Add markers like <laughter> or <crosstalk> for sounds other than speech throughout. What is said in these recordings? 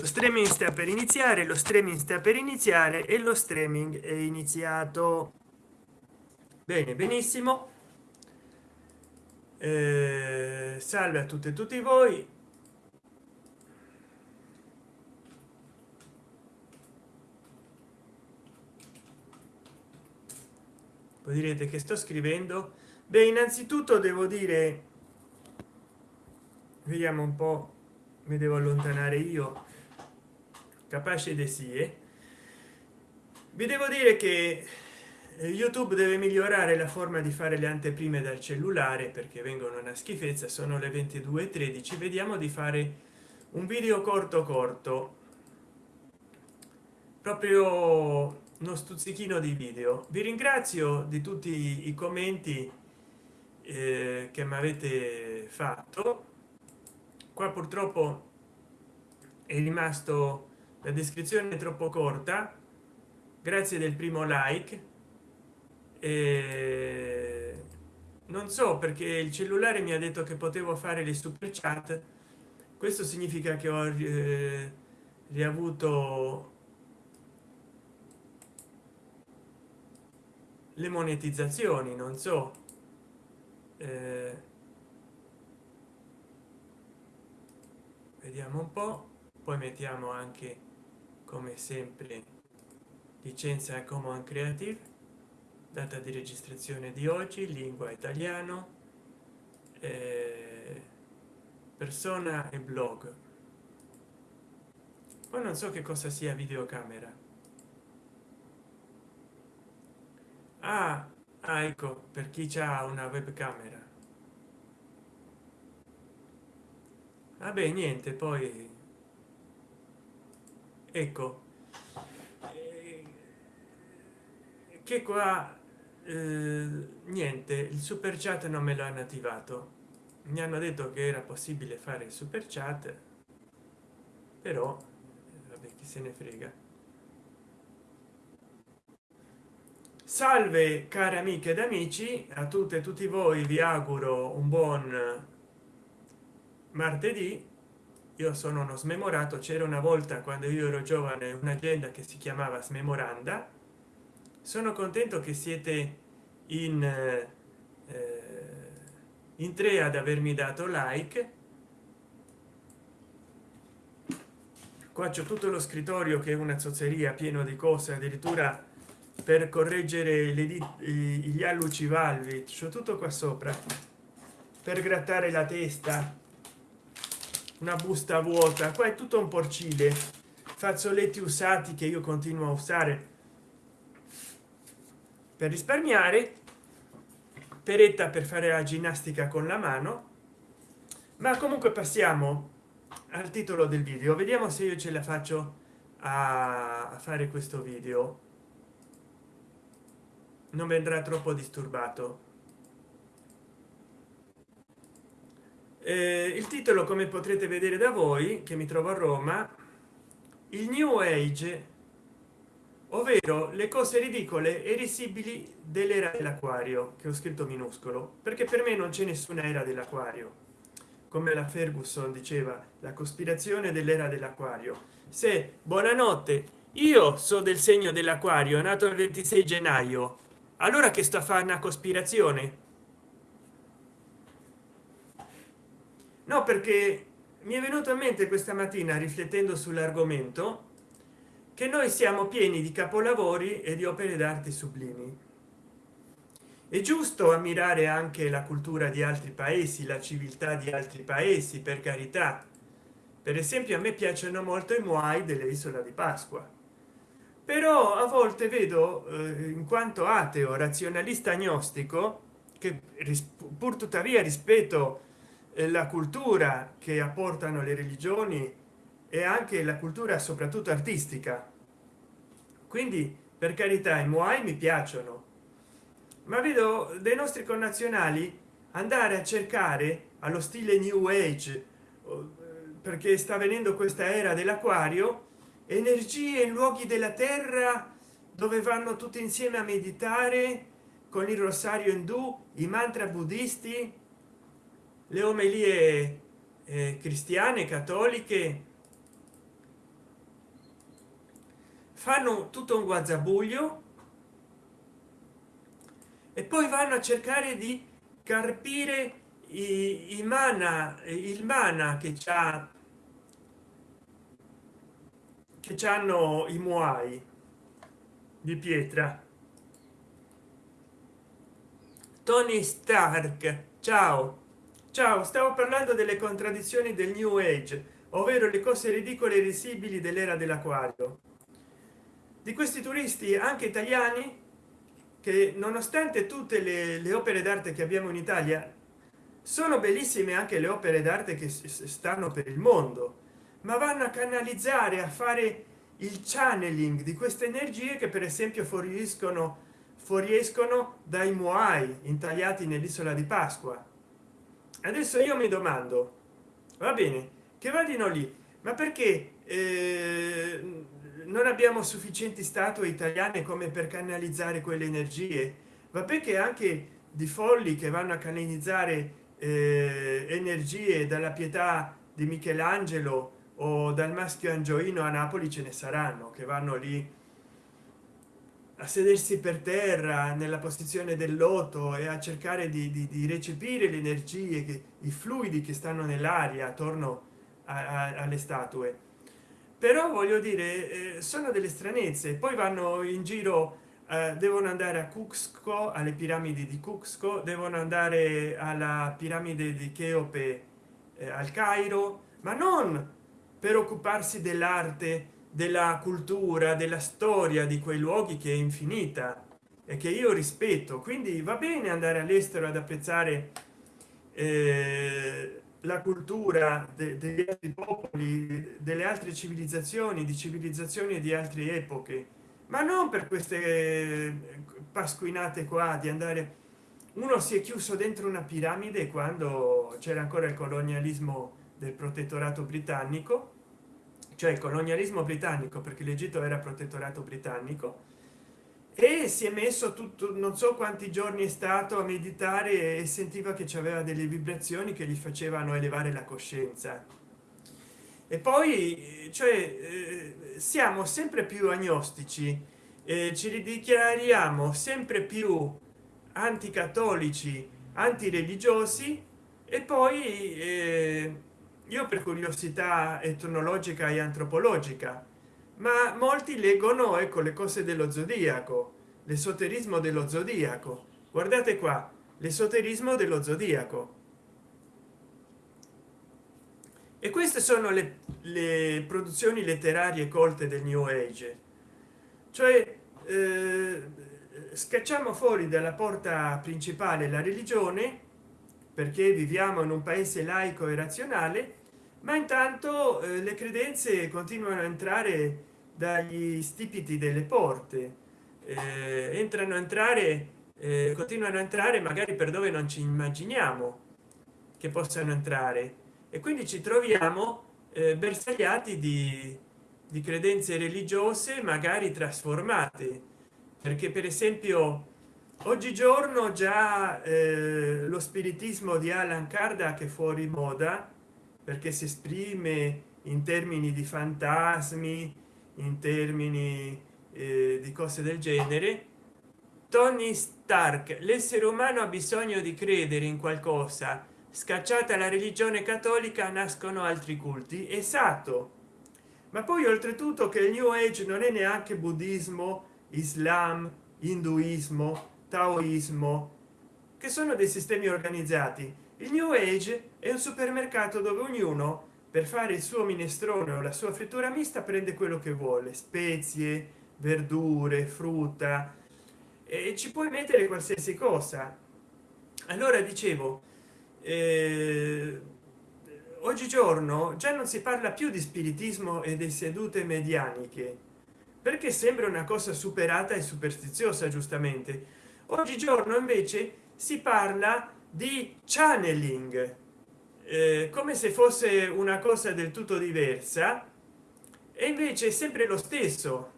lo streaming sta per iniziare lo streaming sta per iniziare e lo streaming è iniziato. Bene benissimo. Eh, salve a tutte e tutti voi. Voi direte che sto scrivendo? Beh innanzitutto devo dire vediamo un po mi devo allontanare io capace di sì eh? vi devo dire che eh, youtube deve migliorare la forma di fare le anteprime dal cellulare perché vengono una schifezza sono le 22:13 vediamo di fare un video corto corto. Proprio uno stuzzichino di video. Vi ringrazio di tutti i commenti eh, che mi avete fatto. Qua purtroppo è rimasto la descrizione è troppo corta. Grazie del primo like. E non so perché il cellulare mi ha detto che potevo fare le super chat. Questo significa che ho eh, riavuto le monetizzazioni non so. Eh, vediamo un po. Poi mettiamo anche come sempre licenza common creative data di registrazione di oggi lingua italiano eh, persona e blog. Poi non so che cosa sia videocamera. Ah, ah ecco per chi ha una webcamera. Vabbè niente poi ecco. Eh, che qua eh, niente il super chat non me lo hanno attivato mi hanno detto che era possibile fare il super chat però vabbè chi se ne frega. Salve cari amiche ed amici a tutte e tutti voi vi auguro un buon martedì io sono uno smemorato c'era una volta quando io ero giovane un'agenda che si chiamava smemoranda. Sono contento che siete in eh, in tre ad avermi dato like. Qua c'è tutto lo scrittorio che è una zozzeria pieno di cose addirittura per correggere le gli alluci valvi c'è tutto qua sopra per grattare la testa una busta vuota. Qua è tutto un porcile. Fazzoletti usati che io continuo a usare. Per risparmiare peretta per fare la ginnastica con la mano. Ma comunque passiamo al titolo del video. Vediamo se io ce la faccio a fare questo video. Non vendrà troppo disturbato eh, il titolo come potrete vedere da voi che mi trovo a roma il new age ovvero le cose ridicole e risibili dell'era dell'acquario che ho scritto minuscolo perché per me non c'è nessuna era dell'acquario. Come la ferguson diceva la cospirazione dell'era dell'acquario. Se buonanotte io so del segno dell'acquario nato il 26 gennaio allora che sto a fare una cospirazione no perché mi è venuto in mente questa mattina riflettendo sull'argomento che noi siamo pieni di capolavori e di opere d'arte sublimi. È giusto ammirare anche la cultura di altri paesi la civiltà di altri paesi per carità. Per esempio a me piacciono molto i muai dell'isola di pasqua. Però a volte vedo eh, in quanto ateo razionalista agnostico che pur tuttavia rispetto la cultura che apportano le religioni e anche la cultura soprattutto artistica. Quindi per carità i muay mi piacciono ma vedo dei nostri connazionali andare a cercare allo stile new age perché sta venendo questa era dell'acquario energie in luoghi della terra dove vanno tutti insieme a meditare con il rosario indù i mantra buddisti le omelie eh, cristiane cattoliche fanno tutto un guazzabuglio e poi vanno a cercare di carpire i, i mana il mana che c'ha che hanno i muai di pietra. Tony stark ciao ciao stavo parlando delle contraddizioni del new age ovvero le cose ridicole e risibili dell'era dell'acquario. Di questi turisti anche italiani che nonostante tutte le, le opere d'arte che abbiamo in italia sono bellissime anche le opere d'arte che stanno per il mondo ma vanno a canalizzare a fare il channeling di queste energie che per esempio fuoriescono fuoriescono dai muai intagliati nell'isola di pasqua adesso io mi domando va bene che vadino lì? Ma perché eh, non abbiamo sufficienti statue italiane come per canalizzare quelle energie? Va perché anche di folli che vanno a canalizzare eh, energie dalla pietà di michelangelo o dal maschio angioino a napoli ce ne saranno che vanno lì a sedersi per terra nella posizione del loto e a cercare di, di, di recepire le energie che i fluidi che stanno nell'aria attorno a, a, alle statue. Però voglio dire eh, sono delle stranezze. Poi vanno in giro eh, devono andare a Cuxco alle piramidi di Cuxco devono andare alla piramide di Cheope eh, al Cairo ma non per occuparsi dell'arte della cultura della storia di quei luoghi che è infinita e che io rispetto. Quindi va bene andare all'estero ad apprezzare eh, la cultura de degli altri popoli delle altre civilizzazioni di civilizzazioni di altre epoche ma non per queste pasquinate qua di andare uno si è chiuso dentro una piramide quando c'era ancora il colonialismo del protettorato britannico cioè il colonialismo britannico perché l'egitto era protettorato britannico e si è messo tutto non so quanti giorni è stato a meditare e sentiva che aveva delle vibrazioni che gli facevano elevare la coscienza. E poi cioè eh, siamo sempre più agnostici eh, ci ridichiariamo sempre più anticattolici antireligiosi e poi eh, io per curiosità etnologica e antropologica ma molti leggono ecco le cose dello zodiaco l'esoterismo dello zodiaco. Guardate qua l'esoterismo dello zodiaco. E queste sono le, le produzioni letterarie colte del new age. Cioè eh, scacciamo fuori dalla porta principale la religione perché viviamo in un paese laico e razionale ma intanto eh, le credenze continuano a entrare dagli stipiti delle porte. Eh, entrano a entrare eh, continuano a entrare magari per dove non ci immaginiamo che possano entrare. E quindi ci troviamo eh, bersagliati di, di credenze religiose magari trasformate. Perché per esempio oggigiorno già eh, lo spiritismo di Alan Kardec è fuori moda perché si esprime in termini di fantasmi in termini eh, di cose del genere. Tony stark l'essere umano ha bisogno di credere in qualcosa. Scacciata la religione cattolica nascono altri culti. Esatto. Ma poi oltretutto che il new age non è neanche buddismo islam induismo taoismo che sono dei sistemi organizzati il new age è un supermercato dove ognuno per fare il suo minestrone o la sua frittura mista prende quello che vuole spezie verdure frutta e ci puoi mettere qualsiasi cosa. Allora dicevo eh, oggigiorno già non si parla più di spiritismo e di sedute medianiche perché sembra una cosa superata e superstiziosa giustamente. Oggigiorno invece si parla di channeling. Eh, come se fosse una cosa del tutto diversa e invece è sempre lo stesso.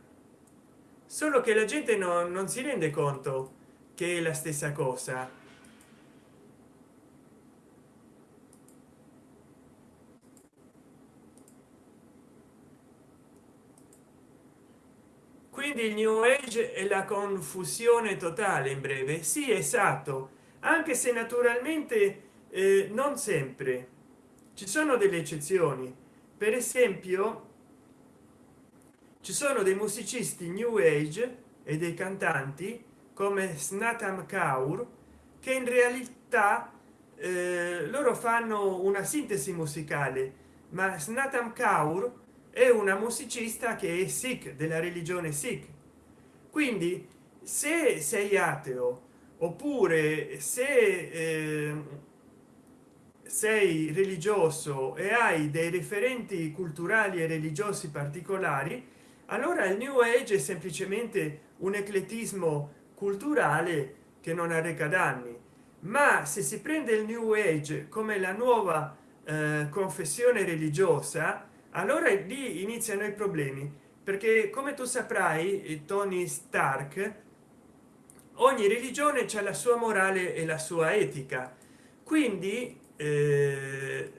Solo che la gente no, non si rende conto che è la stessa cosa. Quindi il new age è la confusione totale in breve. Sì esatto anche se naturalmente eh, non sempre. Ci sono delle eccezioni. Per esempio ci sono dei musicisti new age e dei cantanti come snatam kaur che in realtà eh, loro fanno una sintesi musicale ma snatam kaur è una musicista che è sikh della religione sikh. Quindi se sei ateo oppure se eh, sei religioso e hai dei referenti culturali e religiosi particolari allora il new age è semplicemente un eclettismo culturale che non arreca danni. Ma se si prende il new age come la nuova eh, confessione religiosa allora lì iniziano i problemi. Perché come tu saprai tony stark ogni religione c'è la sua morale e la sua etica. Quindi eh,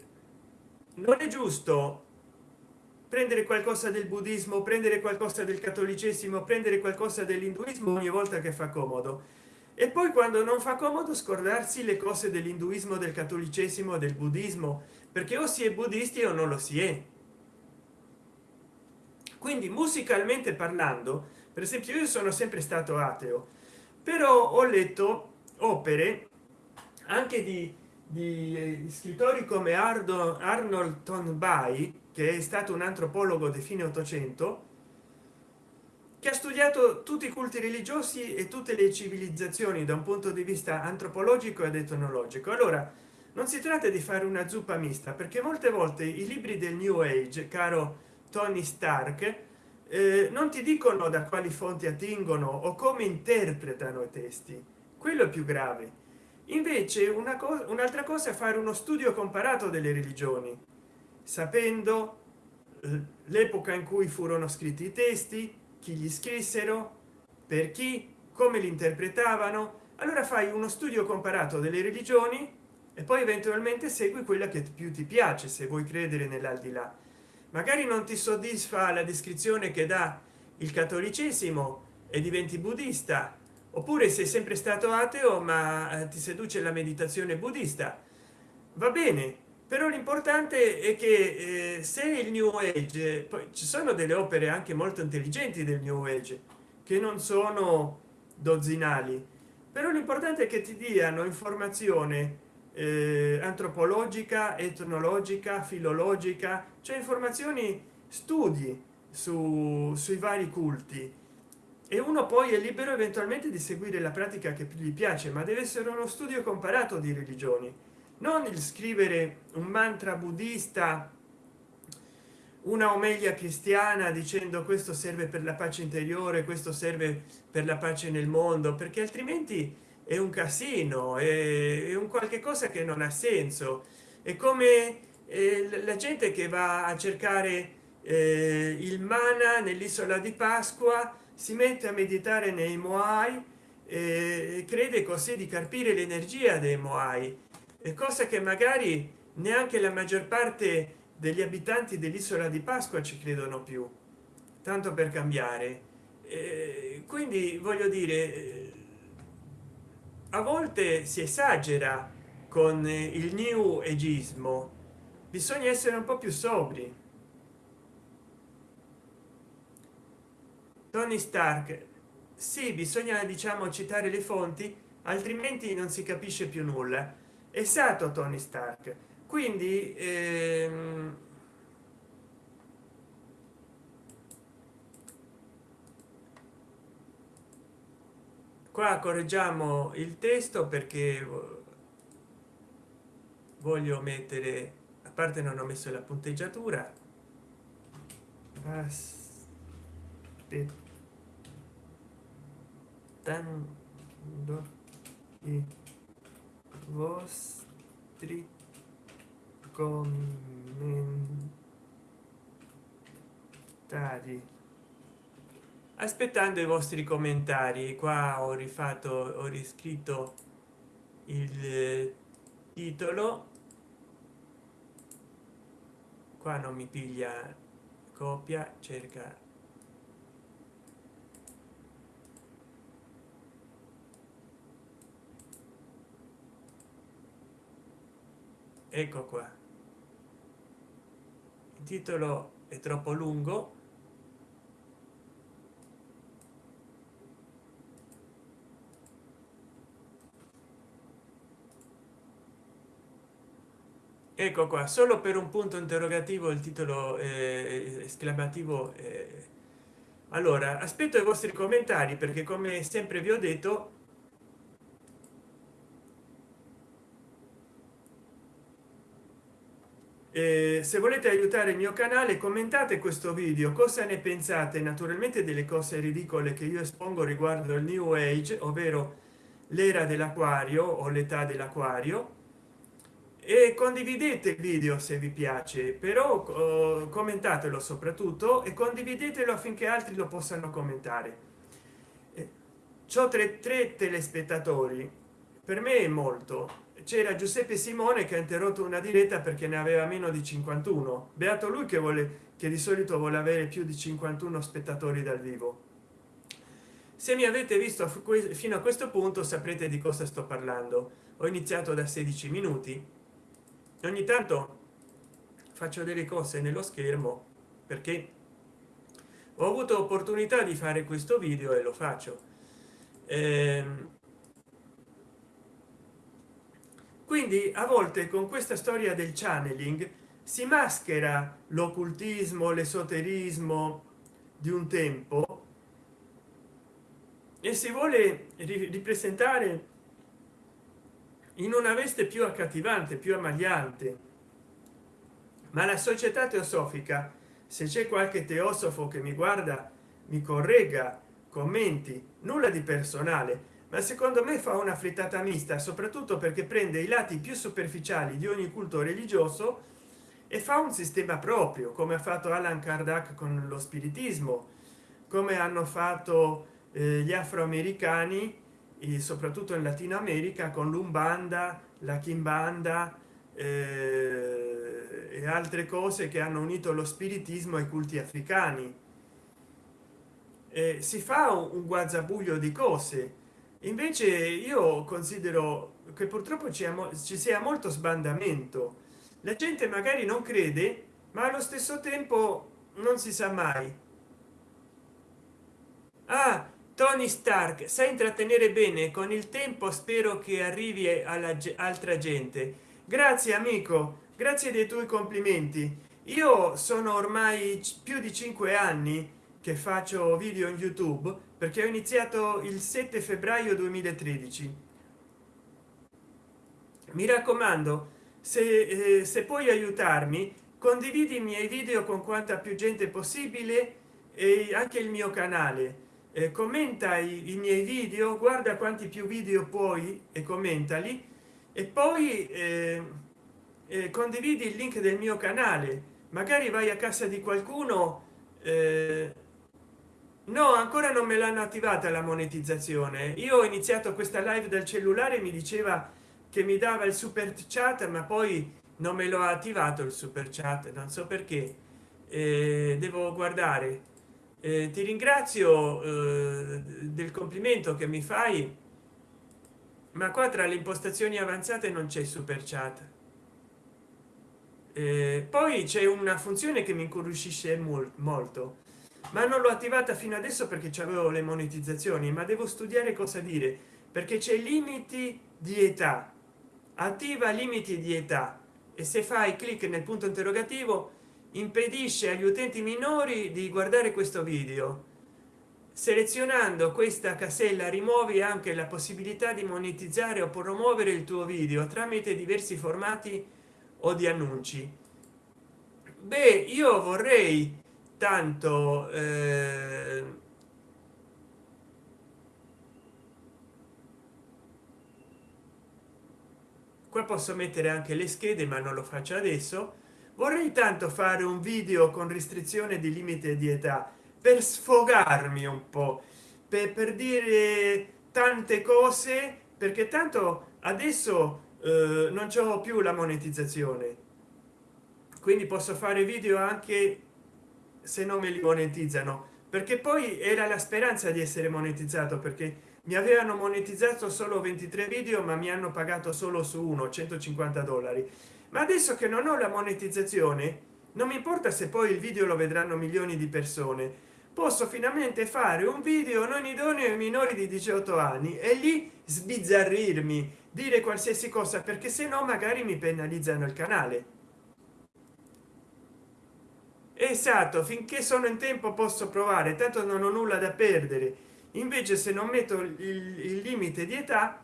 non è giusto prendere qualcosa del buddismo prendere qualcosa del cattolicesimo prendere qualcosa dell'induismo ogni volta che fa comodo. E poi quando non fa comodo scordarsi le cose dell'induismo del cattolicesimo del buddismo perché o si è buddisti o non lo si è. Quindi musicalmente parlando per esempio io sono sempre stato ateo però ho letto opere anche di, di eh, scrittori come Ardo, arnold tonby che è stato un antropologo di fine 800 che ha studiato tutti i culti religiosi e tutte le civilizzazioni da un punto di vista antropologico ed etnologico. Allora non si tratta di fare una zuppa mista perché molte volte i libri del new age caro tony stark eh, non ti dicono da quali fonti attingono o come interpretano i testi. Quello è più grave. Invece una cosa un'altra cosa è fare uno studio comparato delle religioni sapendo eh, l'epoca in cui furono scritti i testi chi gli scrissero per chi come li interpretavano. Allora fai uno studio comparato delle religioni e poi eventualmente segui quella che più ti piace se vuoi credere nell'aldilà magari non ti soddisfa la descrizione che dà il cattolicesimo e diventi buddista oppure sei sempre stato ateo ma eh, ti seduce la meditazione buddista. Va bene però l'importante è che eh, se il new age poi ci sono delle opere anche molto intelligenti del new age che non sono dozzinali però l'importante è che ti diano informazione eh, antropologica etnologica filologica cioè informazioni studi su, sui vari culti. E uno poi è libero eventualmente di seguire la pratica che gli piace ma deve essere uno studio comparato di religioni. Non il scrivere un mantra buddista una omelia cristiana dicendo questo serve per la pace interiore questo serve per la pace nel mondo perché altrimenti è un casino è, un qualche cosa che non ha senso. È come eh, la gente che va a cercare eh, il mana nell'isola di pasqua si mette a meditare nei moai e crede così di carpire l'energia dei moai. E cosa che magari neanche la maggior parte degli abitanti dell'isola di pasqua ci credono più tanto per cambiare. Eh, quindi voglio dire a volte si esagera con il new ageismo. Bisogna essere un po più sobri. Tony stark sì bisogna diciamo citare le fonti altrimenti non si capisce più nulla. Esatto tony stark. Quindi ehm, qua correggiamo il testo perché voglio mettere a parte non ho messo la punteggiatura aspetta dando i vostri commentari aspettando i vostri commentari qua ho rifatto ho riscritto il eh, titolo. Qua non mi piglia copia cerca. Ecco qua. Il titolo è troppo lungo. Ecco qua solo per un punto interrogativo il titolo eh, esclamativo eh. allora aspetto i vostri commentari perché come sempre vi ho detto eh, se volete aiutare il mio canale commentate questo video. Cosa ne pensate? Naturalmente delle cose ridicole che io espongo riguardo il new age ovvero l'era dell'acquario o l'età dell'acquario e condividete il video se vi piace però commentatelo soprattutto e condividetelo affinché altri lo possano commentare. Ciò tre, tre telespettatori. Per me è molto. C'era giuseppe simone che ha interrotto una diretta perché ne aveva meno di 51 beato lui che vuole che di solito vuole avere più di 51 spettatori dal vivo. Se mi avete visto fino a questo punto saprete di cosa sto parlando. Ho iniziato da 16 minuti ogni tanto faccio delle cose nello schermo perché ho avuto opportunità di fare questo video e lo faccio. Ehm, quindi a volte con questa storia del channeling si maschera l'occultismo l'esoterismo di un tempo e si vuole ripresentare in una veste più accattivante più ammagliante. Ma la società teosofica se c'è qualche teosofo che mi guarda mi corregga commenti nulla di personale ma secondo me fa una frittata mista soprattutto perché prende i lati più superficiali di ogni culto religioso e fa un sistema proprio come ha fatto Alan Kardec con lo spiritismo come hanno fatto eh, gli afroamericani soprattutto in latino america con l'umbanda la kimbanda eh, e altre cose che hanno unito lo spiritismo ai culti africani. Eh, si fa un, un guazzabuglio di cose. Invece io considero che purtroppo ci, ci sia molto sbandamento. La gente magari non crede ma allo stesso tempo non si sa mai. Ah tony stark sa intrattenere bene? Con il tempo spero che arrivi alla altra gente. Grazie amico. Grazie dei tuoi complimenti. Io sono ormai più di cinque anni che faccio video in youtube perché ho iniziato il 7 febbraio 2013 mi raccomando se, eh, se puoi aiutarmi condividi i miei video con quanta più gente possibile e anche il mio canale eh, commenta i, i, miei video guarda quanti più video puoi e commentali. E poi eh, eh, condividi il link del mio canale. Magari vai a casa di qualcuno eh, no ancora non me l'hanno attivata la monetizzazione. Io ho iniziato questa live dal cellulare mi diceva che mi dava il super chat ma poi non me l'ho attivato il super chat non so perché. Eh, devo guardare eh, ti ringrazio eh, del complimento che mi fai ma qua tra le impostazioni avanzate non c'è super chat. Eh, poi c'è una funzione che mi incuriosisce molto ma non l'ho attivata fino adesso perché avevo le monetizzazioni ma devo studiare cosa dire perché c'è limiti di età. Attiva limiti di età e se fai clic nel punto interrogativo impedisce agli utenti minori di guardare questo video. Selezionando questa casella rimuovi anche la possibilità di monetizzare o promuovere il tuo video tramite diversi formati o di annunci. Beh io vorrei tanto eh, qua posso mettere anche le schede ma non lo faccio adesso vorrei tanto fare un video con restrizione di limite di età per sfogarmi un po per, per dire tante cose perché tanto adesso eh, non c'ho più la monetizzazione. Quindi posso fare video anche se non me li monetizzano perché poi era la speranza di essere monetizzato perché mi avevano monetizzato solo 23 video ma mi hanno pagato solo su uno 150 dollari ma adesso che non ho la monetizzazione non mi importa se poi il video lo vedranno milioni di persone. Posso finalmente fare un video non idoneo ai minori di 18 anni e lì sbizzarrirmi dire qualsiasi cosa perché se no magari mi penalizzano il canale. Esatto finché sono in tempo posso provare tanto non ho nulla da perdere. Invece se non metto il, il limite di età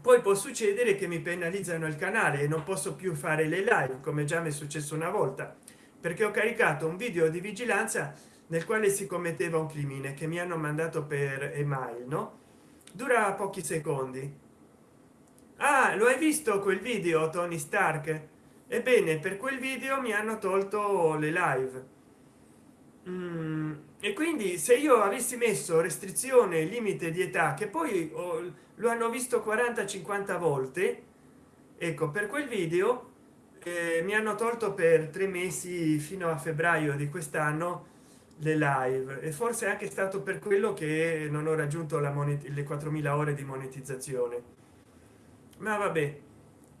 poi può succedere che mi penalizzano il canale e non posso più fare le live come già mi è successo una volta perché ho caricato un video di vigilanza nel quale si commetteva un crimine che mi hanno mandato per email no? Dura pochi secondi. Ah lo hai visto quel video tony stark? Ebbene per quel video mi hanno tolto le live. Mm, e quindi se io avessi messo restrizione limite di età che poi oh, lo hanno visto 40 50 volte ecco per quel video eh, mi hanno tolto per tre mesi fino a febbraio di quest'anno le live. E forse anche stato per quello che non ho raggiunto la le 4000 ore di monetizzazione. Ma vabbè.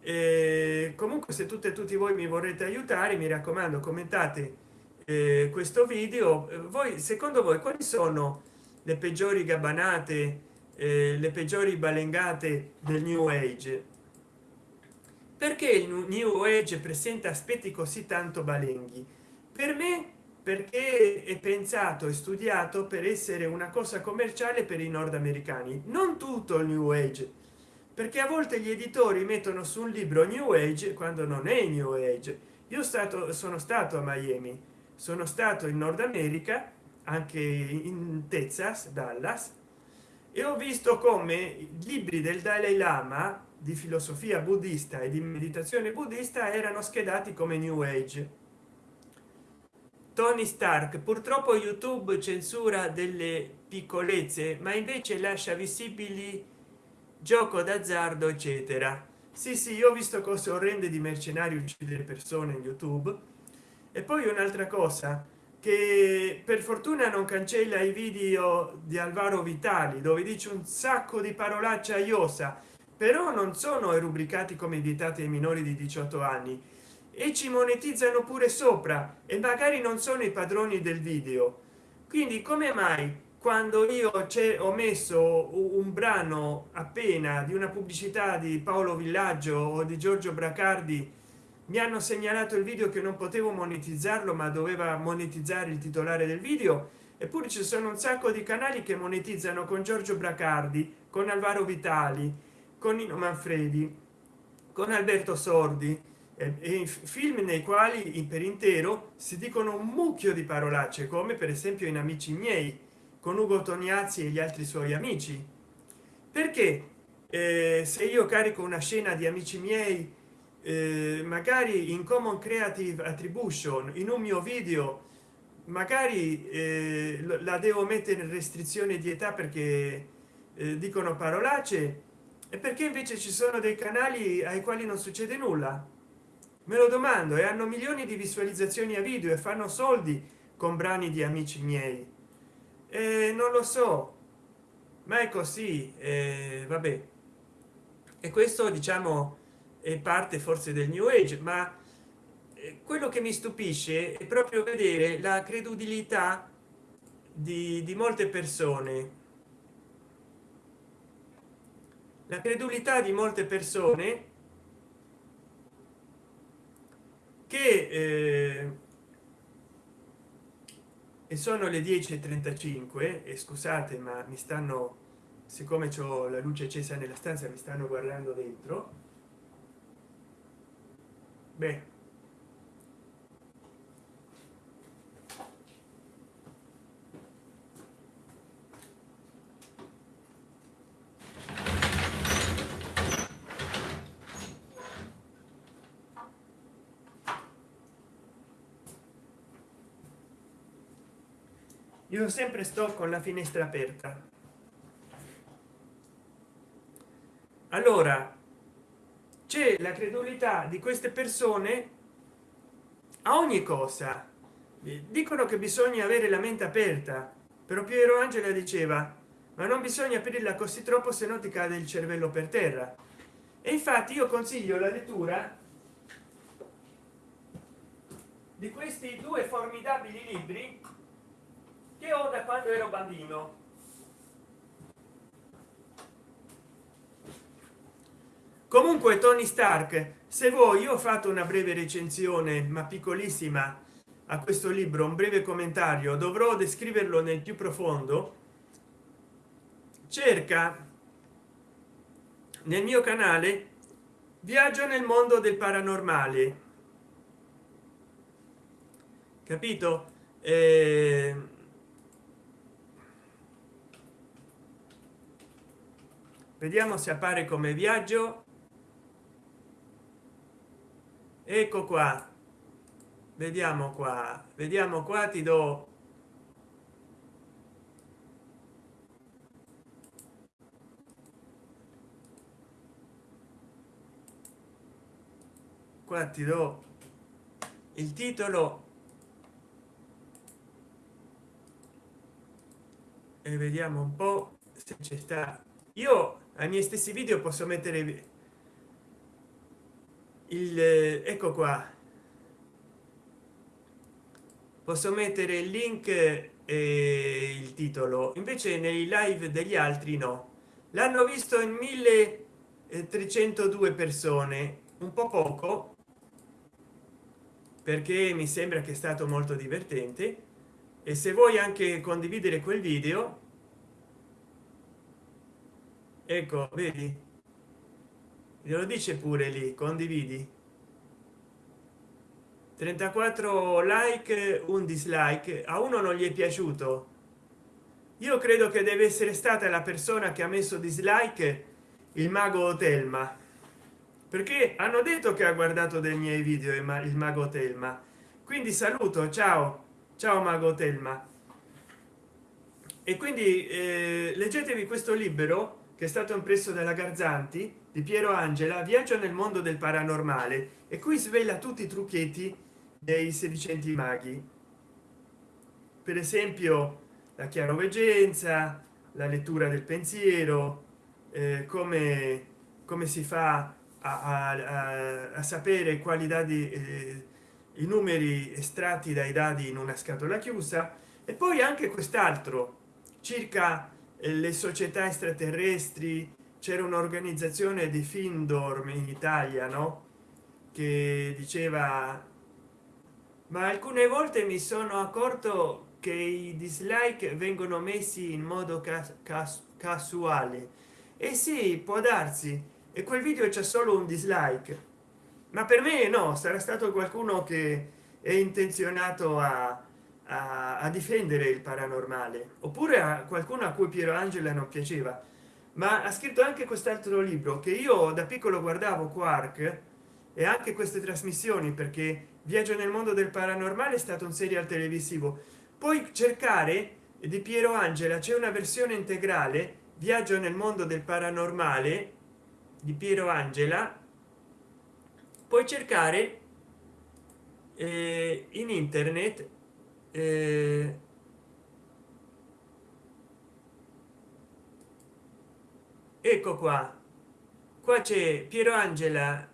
Eh, comunque se tutte e tutti voi mi vorrete aiutare mi raccomando commentate eh, questo video. Voi secondo voi quali sono le peggiori gabbanate eh, le peggiori balengate del new age? Perché il new age presenta aspetti così tanto balenghi? Per me perché è pensato e studiato per essere una cosa commerciale per i nordamericani. Non tutto il new age perché a volte gli editori mettono su un libro new age quando non è new age. Io stato sono stato a miami sono stato in nord america anche in texas dallas e ho visto come libri del dalai lama di filosofia buddista e di meditazione buddista erano schedati come new age. Tony stark purtroppo youtube censura delle piccolezze ma invece lascia visibili gioco d'azzardo eccetera. Sì sì io ho visto cose orrende di mercenari uccidere persone in youtube e poi un'altra cosa che per fortuna non cancella i video di alvaro vitali dove dice un sacco di parolacce a iosa però non sono rubricati come vietati ai minori di 18 anni e ci monetizzano pure sopra e magari non sono i padroni del video. Quindi come mai quando io ho messo un brano appena di una pubblicità di paolo villaggio o di giorgio bracardi mi hanno segnalato il video che non potevo monetizzarlo ma doveva monetizzare il titolare del video. Eppure ci sono un sacco di canali che monetizzano con giorgio bracardi con alvaro vitali con nino manfredi con alberto sordi e film nei quali per intero si dicono un mucchio di parolacce come per esempio in amici miei con ugo toniazzi e gli altri suoi amici. Perché eh, se io carico una scena di amici miei eh, magari in common creative attribution in un mio video magari eh, la devo mettere in restrizione di età perché eh, dicono parolacce e perché invece ci sono dei canali ai quali non succede nulla? Me lo domando e hanno milioni di visualizzazioni a video e fanno soldi con brani di amici miei. E non lo so ma è così eh, vabbè. E questo diciamo è parte forse del new age ma eh, quello che mi stupisce è proprio vedere la credulità di, di molte persone. La credulità di molte persone che eh, e sono le 10:35 e scusate ma mi stanno siccome c'ho la luce accesa nella stanza mi stanno guardando dentro beh. Io sempre sto con la finestra aperta. Allora la credulità di queste persone a ogni cosa. Dicono che bisogna avere la mente aperta. Però piero angela diceva ma non bisogna aprirla così troppo se no ti cade il cervello per terra. E infatti io consiglio la lettura di questi due formidabili libri che ho da quando ero bambino comunque tony stark se vuoi io ho fatto una breve recensione ma piccolissima a questo libro un breve commentario. Dovrò descriverlo nel più profondo. Cerca nel mio canale viaggio nel mondo del paranormale. Capito? Eh, vediamo se appare come viaggio ecco qua. Vediamo qua. Vediamo qua ti do. Qua ti do il titolo. E vediamo un po se c'è sta. Io ai miei stessi video posso mettere il ecco qua. Posso mettere il link e il titolo. Invece nei live degli altri no. L'hanno visto in 1302 persone. Un po poco perché mi sembra che è stato molto divertente. E se vuoi anche condividere quel video ecco vedi glielo dice pure lì condividi? 34 like un dislike. A uno non gli è piaciuto? Io credo che deve essere stata la persona che ha messo dislike il mago telma perché hanno detto che ha guardato dei miei video il mago telma quindi saluto ciao. Ciao mago telma e quindi eh, leggetevi questo libro che è stato impresso dalla garzanti di piero angela viaggio nel mondo del paranormale e qui svela tutti i trucchetti dei sedicenti maghi. Per esempio la chiaroveggenza la lettura del pensiero eh, come come si fa a, a, a sapere quali dati eh, i numeri estratti dai dadi in una scatola chiusa. E poi anche quest'altro circa eh, le società extraterrestri c'era un'organizzazione di findorm in italia no? Che diceva ma alcune volte mi sono accorto che i dislike vengono messi in modo cas cas casuale. E sì può darsi. E quel video c'è solo un dislike. Ma per me no sarà stato qualcuno che è intenzionato a, a, a difendere il paranormale. Oppure a qualcuno a cui piero angela non piaceva ma ha scritto anche quest'altro libro che io da piccolo guardavo quark e anche queste trasmissioni perché viaggio nel mondo del paranormale è stato un serial televisivo. Poi cercare di piero angela c'è una versione integrale viaggio nel mondo del paranormale di piero angela. Puoi cercare eh, in internet eh, ecco qua. Qua c'è piero angela.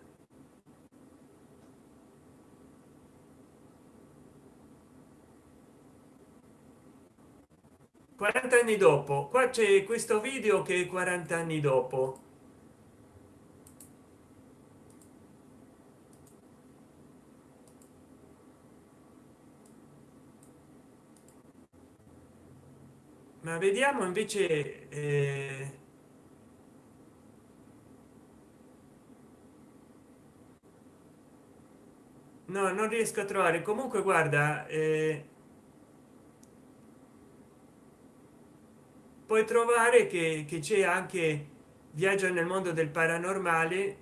Quaranta anni dopo. Qua c'è questo video che 40 anni dopo. Ma vediamo invece eh... no non riesco a trovare. Comunque guarda eh... puoi trovare che c'è anche viaggio nel mondo del paranormale.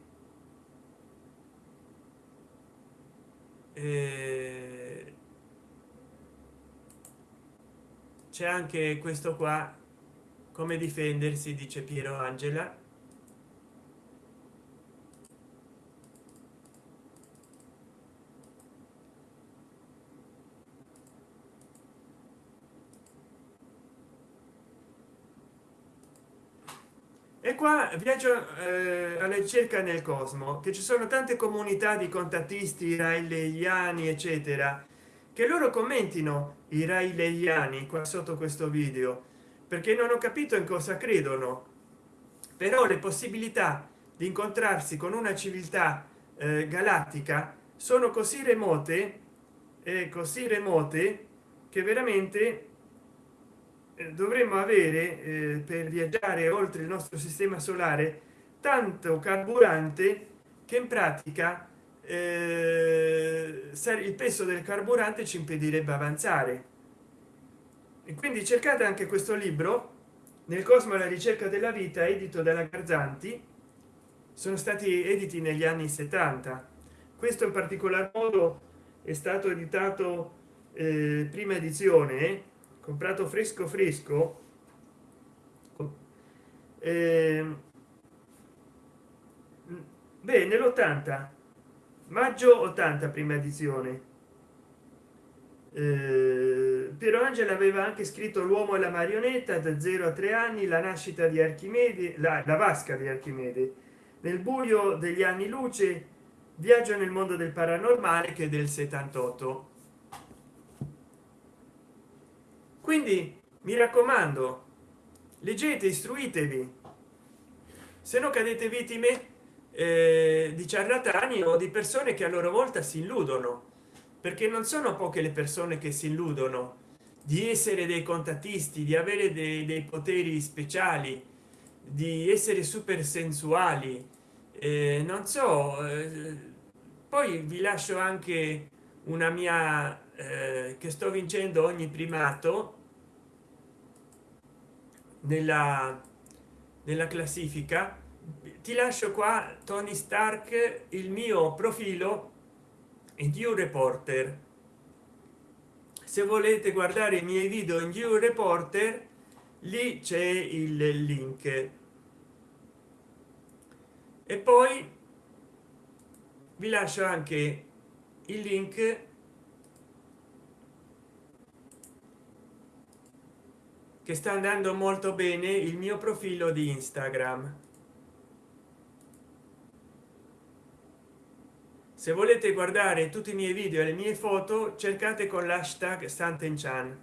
Eh c'è anche questo qua come difendersi dice piero angela qua viaggio eh, alla ricerca nel cosmo che ci sono tante comunità di contattisti raeliani eccetera che loro commentino i raeliani qua sotto questo video perché non ho capito in cosa credono. Però le possibilità di incontrarsi con una civiltà eh, galattica sono così remote e così remote che veramente eh, dovremmo avere eh, per viaggiare oltre il nostro sistema solare tanto carburante che in pratica eh, il peso del carburante ci impedirebbe avanzare. E quindi cercate anche questo libro nel cosmo la ricerca della vita edito dalla garzanti sono stati editi negli anni 70 questo in particolar modo è stato editato eh, prima edizione comprato fresco fresco? Eh, beh nell'80 maggio 80 prima edizione. Eh, Piero Angela aveva anche scritto l'uomo e la marionetta da 0 a 3 anni la nascita di Archimede la, la vasca di Archimede. Nel buio degli anni luce viaggio nel mondo del paranormale che è del 78 quindi mi raccomando leggete istruitevi. Se no cadete vittime eh, di ciarlatani o di persone che a loro volta si illudono perché non sono poche le persone che si illudono di essere dei contattisti di avere dei, dei poteri speciali di essere super sensuali eh, non so eh, poi vi lascio anche una mia eh, che sto vincendo ogni primato nella nella classifica. Ti lascio qua tony stark il mio profilo in view reporter. Se volete guardare i miei video in view reporter lì c'è il link. E poi vi lascio anche il link che sta andando molto bene il mio profilo di instagram. Se volete guardare tutti i miei video e le mie foto cercate con l'hashtag santenchan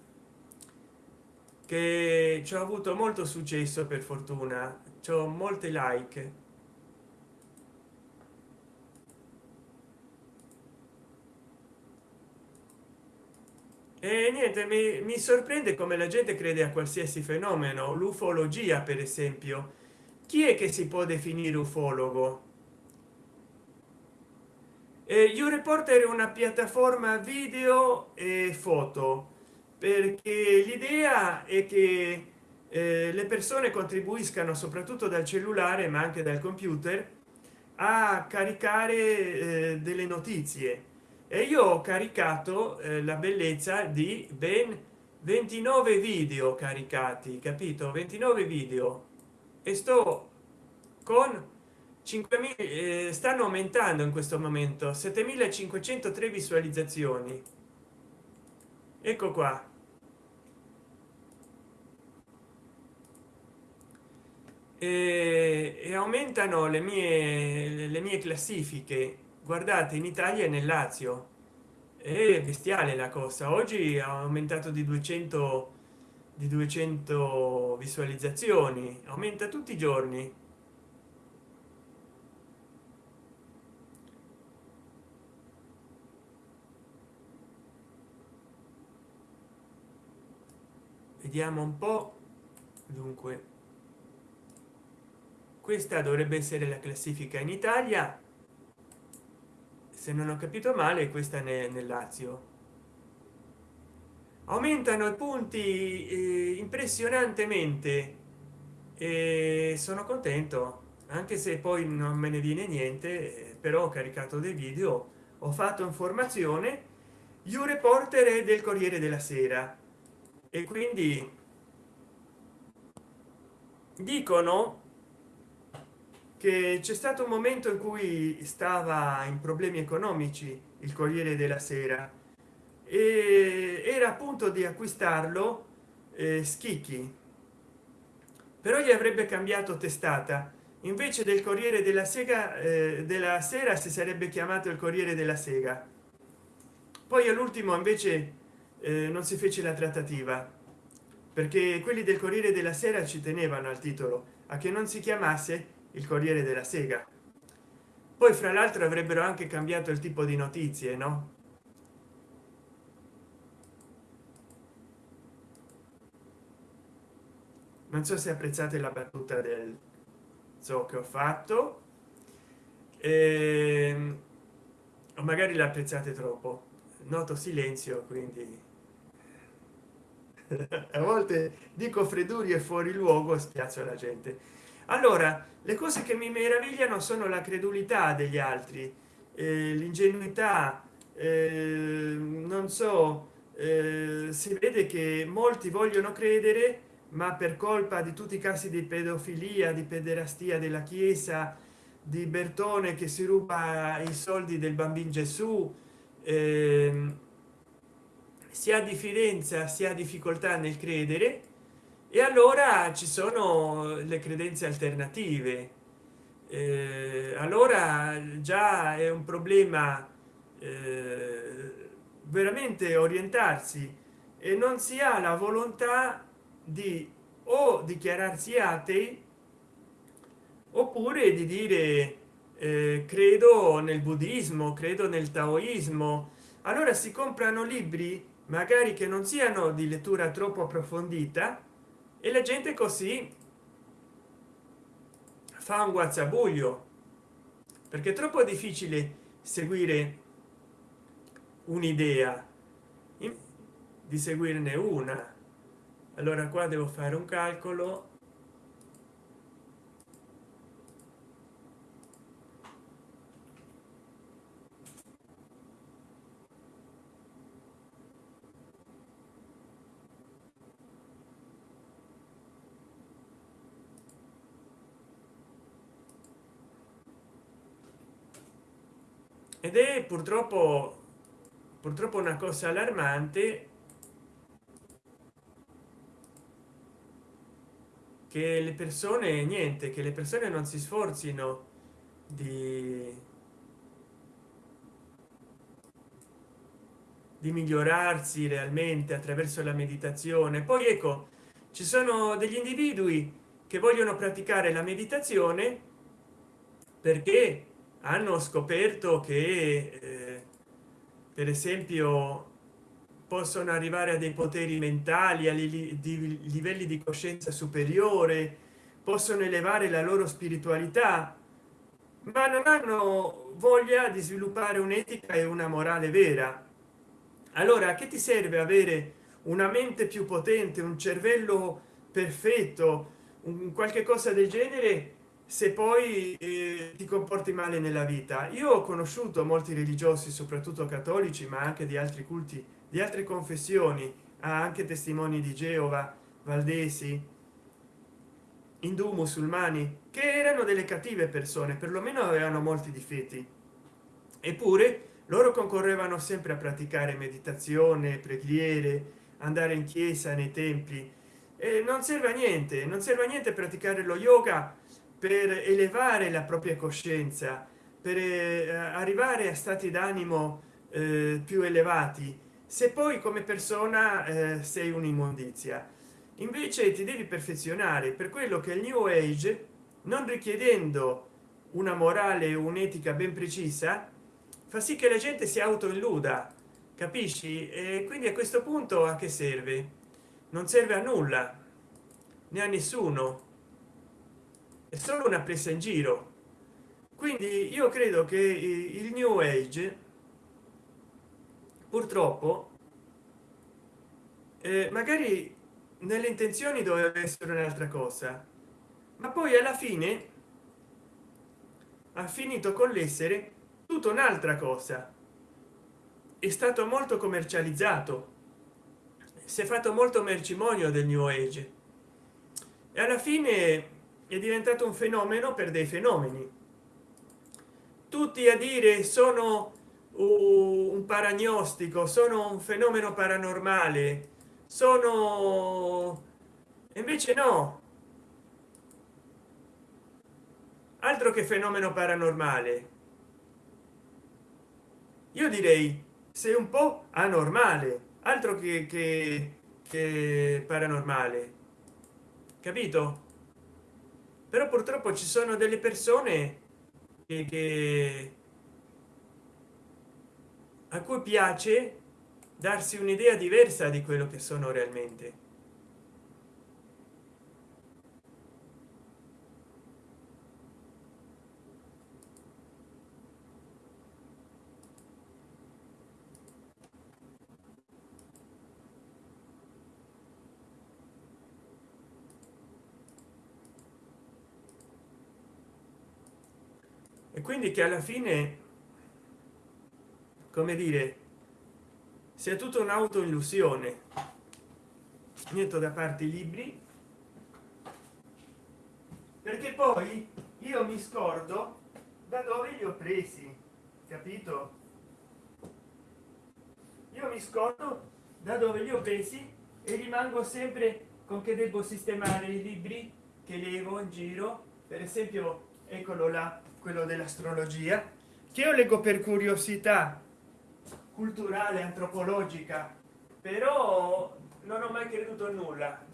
che ci ho avuto molto successo per fortuna. Ho molte like e niente mi, mi sorprende come la gente crede a qualsiasi fenomeno. L'ufologia per esempio. Chi è che si può definire ufologo? Eh, reporter è una piattaforma video e foto perché l'idea è che eh, le persone contribuiscano soprattutto dal cellulare ma anche dal computer a caricare eh, delle notizie e io ho caricato eh, la bellezza di ben 29 video caricati capito? 29 video. E sto con 5000 eh, stanno aumentando in questo momento 7503 visualizzazioni. Ecco qua. E, e aumentano le mie le mie classifiche guardate in italia e nel lazio. È bestiale la cosa. Oggi ha aumentato di 200 di 200 visualizzazioni. Aumenta tutti i giorni. Vediamo un po. Dunque questa dovrebbe essere la classifica in italia se non ho capito male questa nel, nel lazio. Aumentano i punti eh, impressionantemente. E sono contento anche se poi non me ne viene niente però ho caricato dei video ho fatto informazione io reporter del corriere della sera. E quindi dicono che c'è stato un momento in cui stava in problemi economici il corriere della sera e era appunto di acquistarlo eh, schicchi. Però gli avrebbe cambiato testata. Invece del corriere della sega eh, della sera si sarebbe chiamato il corriere della sega. Poi all'ultimo invece eh, non si fece la trattativa perché quelli del corriere della sera ci tenevano al titolo a che non si chiamasse il corriere della sega. Poi fra l'altro avrebbero anche cambiato il tipo di notizie no? Non so se apprezzate la battuta del so che ho fatto. Ehm, o magari l'apprezzate troppo. Noto silenzio quindi. <laughs> A volte dico fredduri e fuori luogo spiazzo la gente allora le cose che mi meravigliano sono la credulità degli altri eh, l'ingenuità eh, non so eh, si vede che molti vogliono credere ma per colpa di tutti i casi di pedofilia di pederastia della chiesa di bertone che si ruba i soldi del bambino gesù eh, si ha diffidenza si ha difficoltà nel credere e allora ci sono le credenze alternative. Eh, allora già è un problema eh, veramente orientarsi e non si ha la volontà di o dichiararsi atei oppure di dire eh, credo nel buddismo credo nel taoismo. Allora si comprano libri magari che non siano di lettura troppo approfondita e la gente così fa un guazzabuglio perché è troppo difficile seguire un'idea. Di seguirne una. Allora qua devo fare un calcolo ed è purtroppo purtroppo una cosa allarmante che le persone niente che le persone non si sforzino di di migliorarsi realmente attraverso la meditazione. Poi ecco ci sono degli individui che vogliono praticare la meditazione perché hanno scoperto che eh, per esempio possono arrivare a dei poteri mentali a di livelli di coscienza superiore possono elevare la loro spiritualità ma non hanno voglia di sviluppare un'etica e una morale vera. Allora che ti serve avere una mente più potente un cervello perfetto un qualche cosa del genere se poi eh, ti comporti male nella vita. Io ho conosciuto molti religiosi soprattutto cattolici ma anche di altri culti di altre confessioni. Anche testimoni di geova valdesi indù musulmani che erano delle cattive persone perlomeno avevano molti difetti. Eppure loro concorrevano sempre a praticare meditazione preghiere andare in chiesa nei templi. E non serve a niente non serve a niente praticare lo yoga per elevare la propria coscienza per eh, arrivare a stati d'animo eh, più elevati. Se poi come persona eh, sei un'immondizia. Invece ti devi perfezionare per quello che il new age non richiedendo una morale un'etica ben precisa fa sì che la gente si auto illuda capisci? E quindi a questo punto a che serve? Non serve a nulla né a nessuno è solo una presa in giro. Quindi io credo che il new age purtroppo eh, magari nelle intenzioni doveva essere un'altra cosa ma poi alla fine ha finito con l'essere tutta un'altra cosa. È stato molto commercializzato si è fatto molto mercimonio del new age. E alla fine è diventato un fenomeno per dei fenomeni. Tutti a dire sono un paragnostico sono un fenomeno paranormale sono invece no. Altro che fenomeno paranormale. Io direi sei un po anormale altro che, che, che paranormale. Capito però purtroppo ci sono delle persone che, che a cui piace darsi un'idea diversa di quello che sono realmente e quindi che alla fine come dire sia tutta un'autoillusione. Metto da parte i libri. Perché poi io mi scordo da dove li ho presi capito? Io mi scordo da dove li ho presi e rimango sempre con che devo sistemare i libri che levo in giro. Per esempio eccolo là quello dell'astrologia che io leggo per curiosità culturale antropologica però non ho mai creduto a nulla.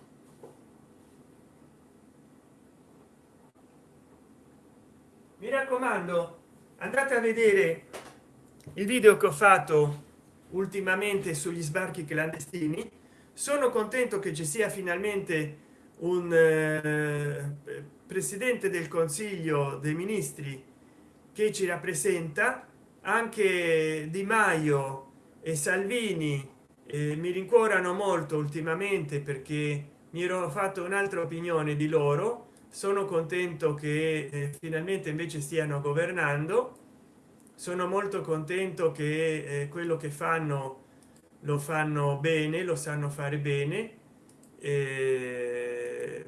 Mi raccomando andate a vedere il video che ho fatto ultimamente sugli sbarchi clandestini. Sono contento che ci sia finalmente un eh, presidente del consiglio dei ministri che ci rappresenta anche di maio e salvini eh, mi rincuorano molto ultimamente perché mi ero fatto un'altra opinione di loro. Sono contento che eh, finalmente invece stiano governando. Sono molto contento che eh, quello che fanno lo fanno bene lo sanno fare bene. Eh,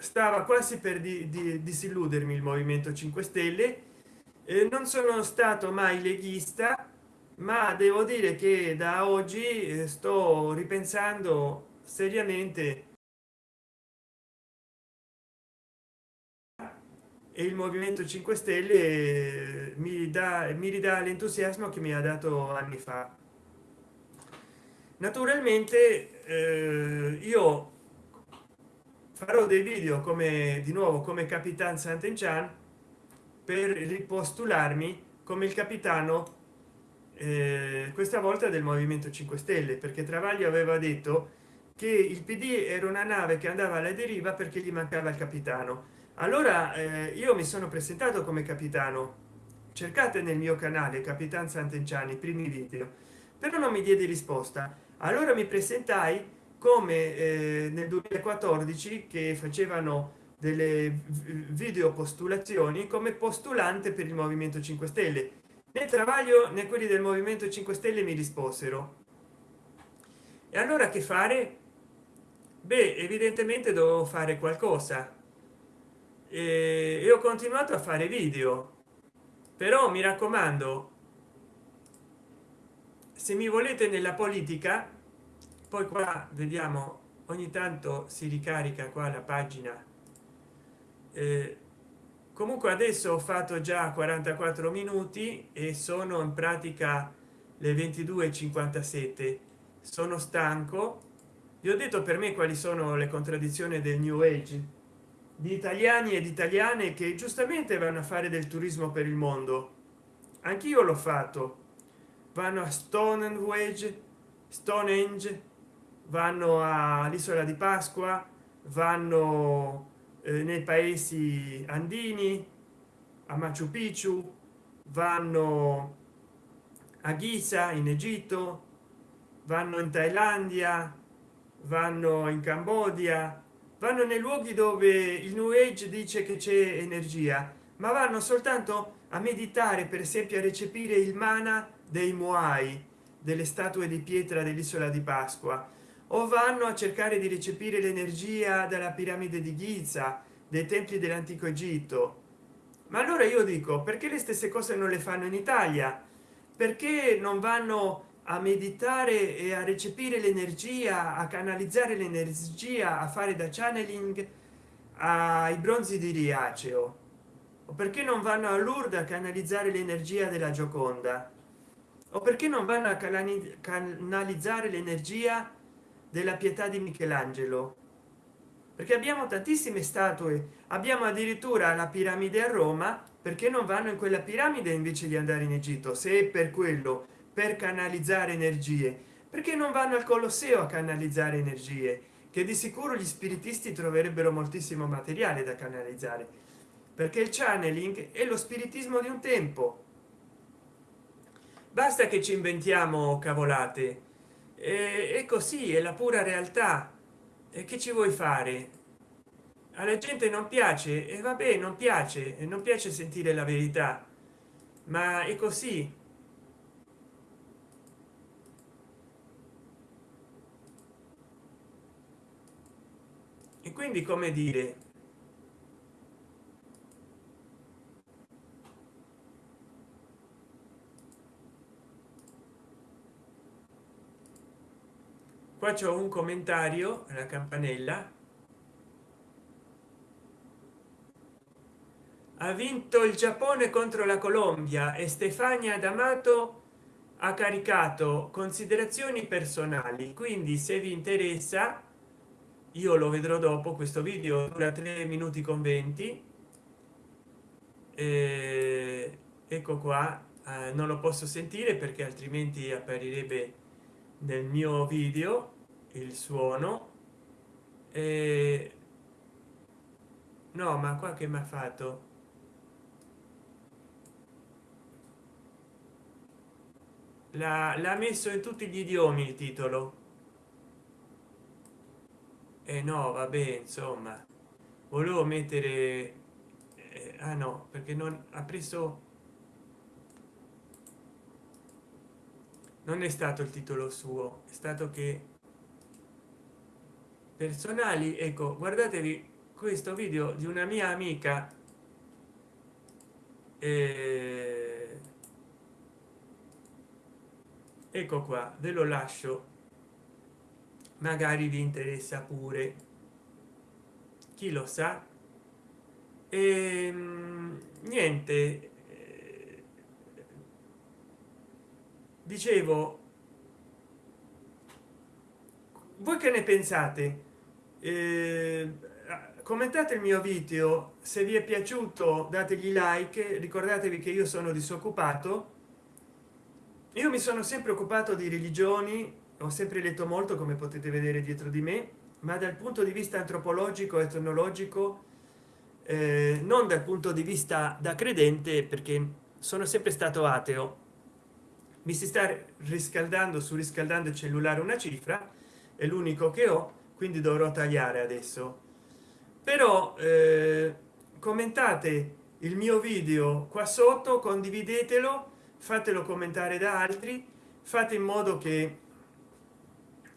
stava quasi per di, di, disilludermi il movimento 5 stelle. Eh, non sono stato mai leghista ma devo dire che da oggi eh, sto ripensando seriamente e il movimento 5 stelle eh, mi dà mi ridà l'entusiasmo che mi ha dato anni fa. Naturalmente eh, io farò dei video come di nuovo come capitan sant'enchan per ripostularmi come il capitano eh, questa volta del movimento 5 stelle perché travaglio aveva detto che il pd era una nave che andava alla deriva perché gli mancava il capitano. Allora eh, io mi sono presentato come capitano. Cercate nel mio canale capitan sant'enchan i primi video. Però non mi diede risposta. Allora mi presentai come eh, nel 2014 che facevano delle video postulazioni come postulante per il movimento 5 stelle. Né travaglio né quelli del movimento 5 stelle mi risposero. E allora che fare? Beh evidentemente dovevo fare qualcosa. E, e ho continuato a fare video. Però mi raccomando se mi volete nella politica poi qua vediamo ogni tanto si ricarica qua la pagina. Eh, comunque adesso ho fatto già 44 minuti e sono in pratica le 22:57 sono stanco. Vi ho detto per me quali sono le contraddizioni del new age di italiani ed italiane che giustamente vanno a fare del turismo per il mondo. Anch'io l'ho fatto. Vanno a stonehenge stonehenge vanno all'isola di pasqua vanno eh, nei paesi andini a machu picchu vanno a ghisa in egitto vanno in thailandia vanno in cambodia vanno nei luoghi dove il new age dice che c'è energia ma vanno soltanto a meditare per esempio a recepire il mana dei moai delle statue di pietra dell'isola di pasqua o vanno a cercare di recepire l'energia della piramide di Giza dei templi dell'antico Egitto? Ma allora io dico perché le stesse cose non le fanno in Italia? Perché non vanno a meditare e a recepire l'energia a canalizzare l'energia a fare da channeling ai bronzi di riaceo? O perché non vanno a Lourdes a canalizzare l'energia della gioconda? O perché non vanno a canalizzare l'energia della pietà di michelangelo. Perché abbiamo tantissime statue. Abbiamo addirittura la piramide a roma perché non vanno in quella piramide invece di andare in egitto se per quello per canalizzare energie. Perché non vanno al colosseo a canalizzare energie che di sicuro gli spiritisti troverebbero moltissimo materiale da canalizzare. Perché il channeling è lo spiritismo di un tempo. Basta che ci inventiamo cavolate e così è la pura realtà. E che ci vuoi fare? Alla gente non piace e vabbè non piace e non piace sentire la verità. Ma è così. E quindi come dire qua c'è un commentario la campanella. Ha vinto il giappone contro la colombia e stefania d'amato ha caricato considerazioni personali. Quindi se vi interessa io lo vedrò dopo questo video dura 3 minuti con 20 eh, ecco qua eh, non lo posso sentire perché altrimenti apparirebbe nel mio video il suono eh, no ma qua che mi ha fatto? L'ha messo in tutti gli idiomi il titolo. E eh no vabbè insomma. Volevo mettere eh, ah no perché non ha preso non è stato il titolo suo è stato che personali ecco guardatevi questo video di una mia amica eh, ecco qua ve lo lascio. Magari vi interessa pure. Chi lo sa? E ehm, niente dicevo voi che ne pensate? Eh, commentate il mio video se vi è piaciuto dategli like ricordatevi che io sono disoccupato. Io mi sono sempre occupato di religioni ho sempre letto molto come potete vedere dietro di me ma dal punto di vista antropologico etnologico eh, non dal punto di vista da credente perché sono sempre stato ateo mi si sta riscaldando su riscaldando il cellulare una cifra è l'unico che ho quindi dovrò tagliare adesso. Però eh, commentate il mio video qua sotto condividetelo fatelo commentare da altri fate in modo che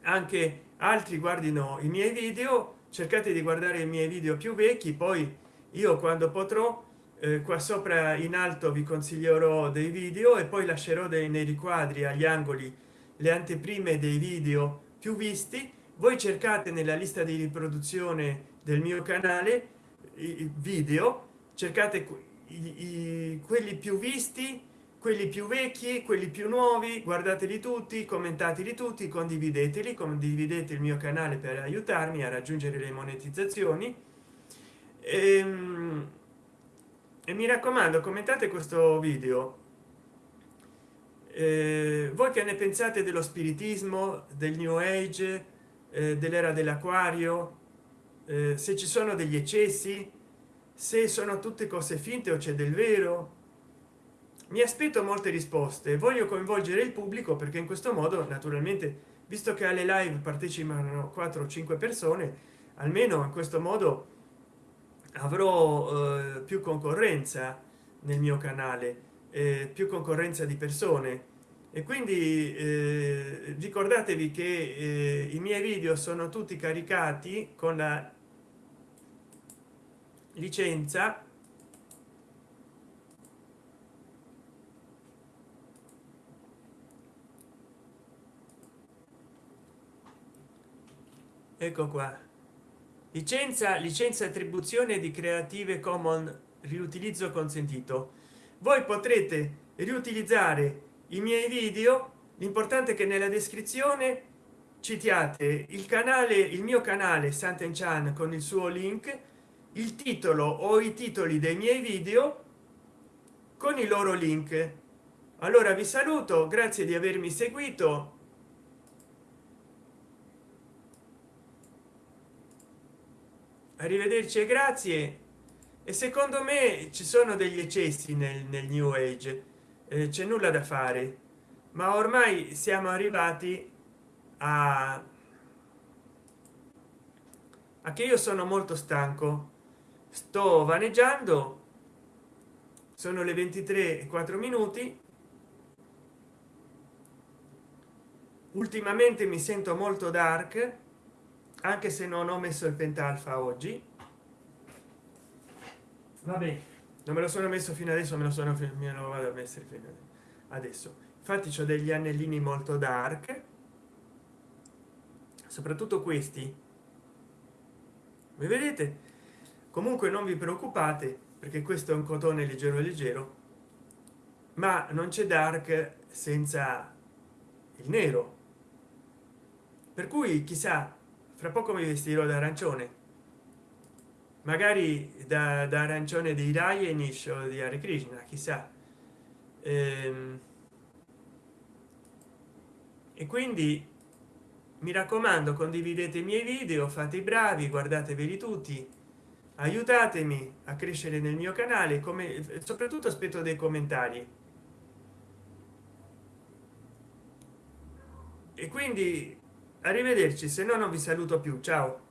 anche altri guardino i miei video cercate di guardare i miei video più vecchi poi io quando potrò eh, qua sopra in alto vi consiglierò dei video e poi lascerò dei nei riquadri agli angoli le anteprime dei video più visti. Voi cercate nella lista di riproduzione del mio canale i video cercate i, i, quelli più visti quelli più vecchi quelli più nuovi guardateli tutti commentateli tutti condivideteli condividete il mio canale per aiutarmi a raggiungere le monetizzazioni. Ehm, e mi raccomando commentate questo video. Eh, voi che ne pensate dello spiritismo del new age eh, dell'era dell'acquario eh, se ci sono degli eccessi se sono tutte cose finte o c'è del vero mi aspetto molte risposte. Voglio coinvolgere il pubblico perché in questo modo naturalmente visto che alle live partecipano 4 o 5 persone almeno in questo modo avrò eh, più concorrenza nel mio canale eh, più concorrenza di persone. E quindi eh, ricordatevi che eh, i miei video sono tutti caricati con la licenza. Ecco qua licenza licenza attribuzione di creative commons riutilizzo consentito. Voi potrete riutilizzare i miei video l'importante è che nella descrizione citiate il canale il mio canale santen chan con il suo link il titolo o i titoli dei miei video con i loro link. Allora vi saluto grazie di avermi seguito arrivederci e grazie. E secondo me ci sono degli eccessi nel, nel new age eh, c'è nulla da fare. Ma ormai siamo arrivati a, a che io sono molto stanco. Sto vaneggiando. Sono le 23 e 4 minuti. Ultimamente mi sento molto dark anche se non ho messo il pentalfa oggi. Vabbè non me lo sono messo fino adesso me lo sono me lo vado a mettere adesso. Infatti ho degli anellini molto dark. Soprattutto questi. Vi vedete? Comunque non vi preoccupate perché questo è un cotone leggero leggero ma non c'è dark senza il nero. Per cui chissà fra poco mi vestirò da arancione. Magari da, da arancione di Rayenish o di Hare Krishna chissà. Ehm, e quindi mi raccomando condividete i miei video fate i bravi guardateveli tutti aiutatemi a crescere nel mio canale come soprattutto aspetto dei commentari. E quindi arrivederci se no non vi saluto più. Ciao